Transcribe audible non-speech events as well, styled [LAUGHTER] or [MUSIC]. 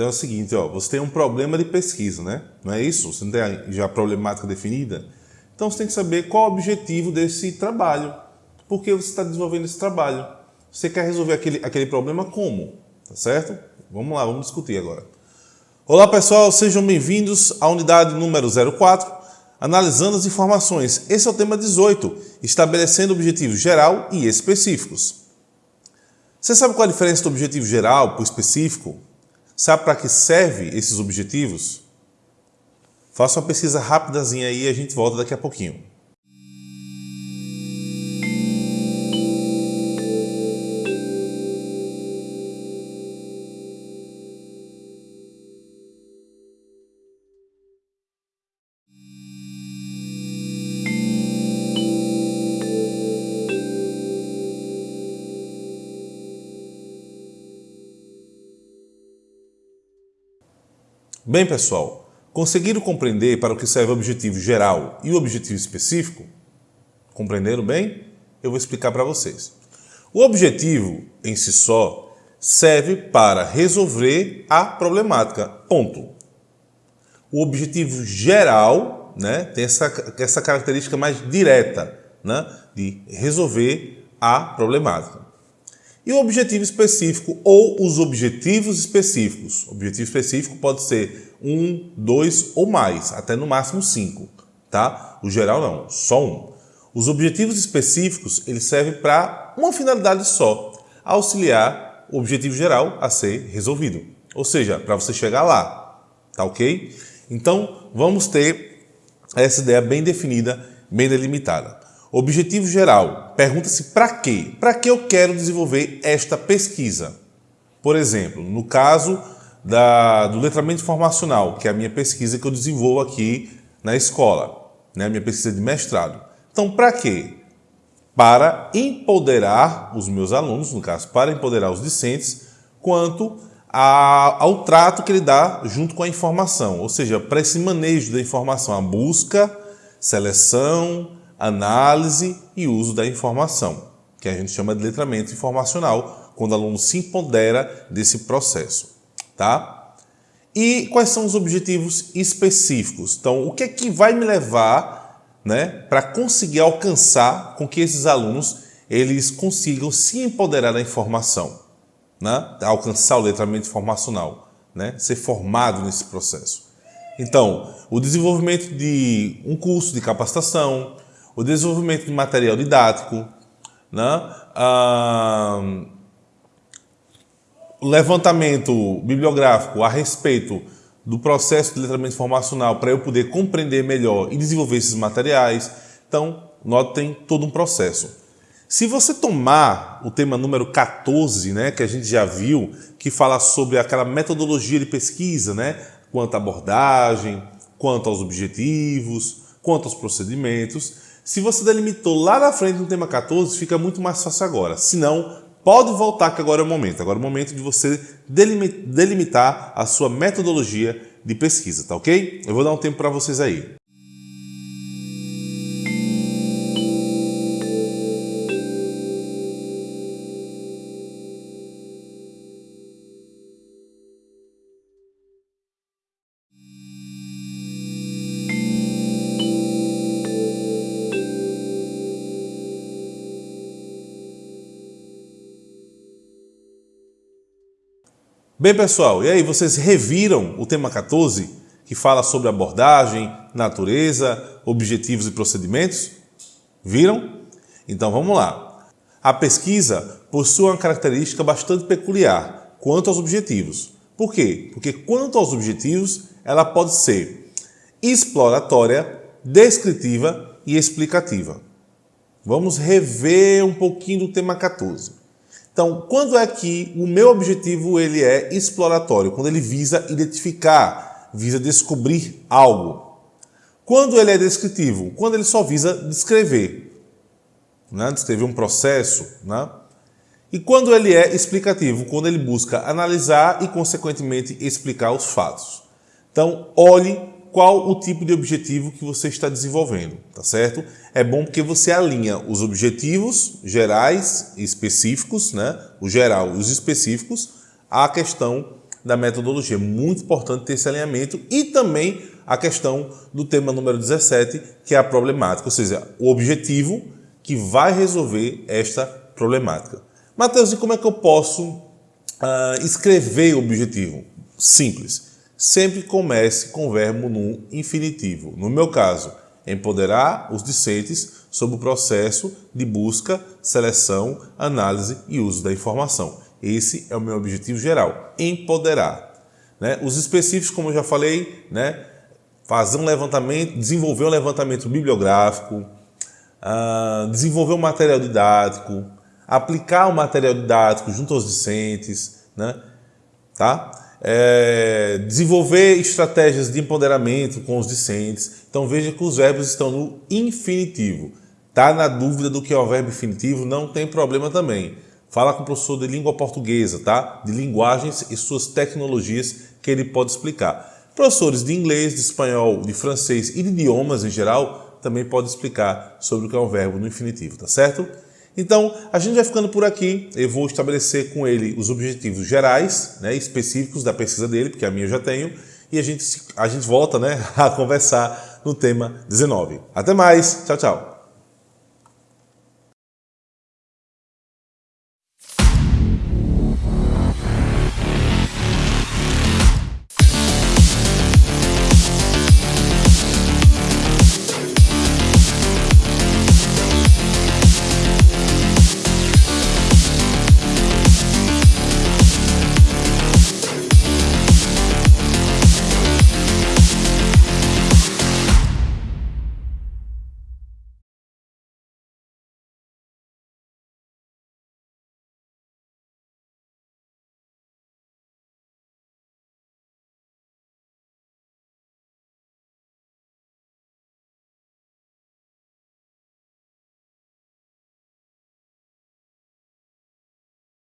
Então é o seguinte, ó, você tem um problema de pesquisa, né? Não é isso? Você não tem já a problemática definida? Então você tem que saber qual o objetivo desse trabalho. Por que você está desenvolvendo esse trabalho? Você quer resolver aquele, aquele problema como? Tá certo? Vamos lá, vamos discutir agora. Olá pessoal, sejam bem-vindos à unidade número 04, analisando as informações. Esse é o tema 18, estabelecendo objetivos geral e específicos. Você sabe qual a diferença do objetivo geral para o específico? Sabe para que serve esses objetivos? Faça uma pesquisa rapidazinha aí e a gente volta daqui a pouquinho. Bem, pessoal, conseguiram compreender para o que serve o objetivo geral e o objetivo específico? Compreenderam bem? Eu vou explicar para vocês. O objetivo, em si só, serve para resolver a problemática, ponto. O objetivo geral né, tem essa, essa característica mais direta né, de resolver a problemática. E o objetivo específico ou os objetivos específicos. O objetivo específico pode ser um, dois ou mais, até no máximo cinco, tá? O geral não, só um. Os objetivos específicos, eles servem para uma finalidade só, auxiliar o objetivo geral a ser resolvido. Ou seja, para você chegar lá, tá ok? Então, vamos ter essa ideia bem definida, bem delimitada. Objetivo geral. Pergunta-se para quê? Para que eu quero desenvolver esta pesquisa? Por exemplo, no caso da, do letramento informacional, que é a minha pesquisa que eu desenvolvo aqui na escola, né? minha pesquisa de mestrado. Então, para quê? Para empoderar os meus alunos, no caso, para empoderar os discentes, quanto a, ao trato que ele dá junto com a informação, ou seja, para esse manejo da informação, a busca, seleção, análise e uso da informação, que a gente chama de letramento informacional, quando o aluno se empodera desse processo. Tá? E quais são os objetivos específicos? Então, o que é que vai me levar né, para conseguir alcançar com que esses alunos eles consigam se empoderar da informação, né? alcançar o letramento informacional, né? ser formado nesse processo. Então, o desenvolvimento de um curso de capacitação, o desenvolvimento de material didático, né? ah, levantamento bibliográfico a respeito do processo de letramento informacional para eu poder compreender melhor e desenvolver esses materiais. Então, notem todo um processo. Se você tomar o tema número 14, né, que a gente já viu, que fala sobre aquela metodologia de pesquisa, né, quanto à abordagem, quanto aos objetivos, quanto aos procedimentos, se você delimitou lá na frente no tema 14, fica muito mais fácil agora. Se não, pode voltar que agora é o momento. Agora é o momento de você delimitar a sua metodologia de pesquisa, tá ok? Eu vou dar um tempo para vocês aí. Bem, pessoal, e aí, vocês reviram o tema 14, que fala sobre abordagem, natureza, objetivos e procedimentos? Viram? Então vamos lá. A pesquisa possui uma característica bastante peculiar quanto aos objetivos. Por quê? Porque quanto aos objetivos, ela pode ser exploratória, descritiva e explicativa. Vamos rever um pouquinho do tema 14. Então, quando é que o meu objetivo ele é exploratório? Quando ele visa identificar, visa descobrir algo. Quando ele é descritivo? Quando ele só visa descrever, né? descrever um processo. Né? E quando ele é explicativo? Quando ele busca analisar e, consequentemente, explicar os fatos. Então, olhe qual o tipo de objetivo que você está desenvolvendo, tá certo? É bom porque você alinha os objetivos gerais e específicos, né? O geral e os específicos, à questão da metodologia. Muito importante ter esse alinhamento e também a questão do tema número 17, que é a problemática, ou seja, o objetivo que vai resolver esta problemática. Mateus, e como é que eu posso uh, escrever o objetivo? Simples. Sempre comece com verbo no infinitivo. No meu caso, empoderar os discentes sobre o processo de busca, seleção, análise e uso da informação. Esse é o meu objetivo geral, empoderar. Né? Os específicos, como eu já falei, né? fazer um levantamento, desenvolver um levantamento bibliográfico, uh, desenvolver um material didático, aplicar o material didático junto aos discentes, né? tá? É, desenvolver estratégias de empoderamento com os discentes. Então veja que os verbos estão no infinitivo. Tá na dúvida do que é o verbo infinitivo? Não tem problema também. Fala com o professor de língua portuguesa, tá? De linguagens e suas tecnologias que ele pode explicar. Professores de inglês, de espanhol, de francês e de idiomas em geral também pode explicar sobre o que é um verbo no infinitivo, tá certo? Então, a gente vai ficando por aqui. Eu vou estabelecer com ele os objetivos gerais, né, específicos da pesquisa dele, porque a minha eu já tenho, e a gente, a gente volta né, [LAUGHS] a conversar no tema 19. Até mais, tchau, tchau.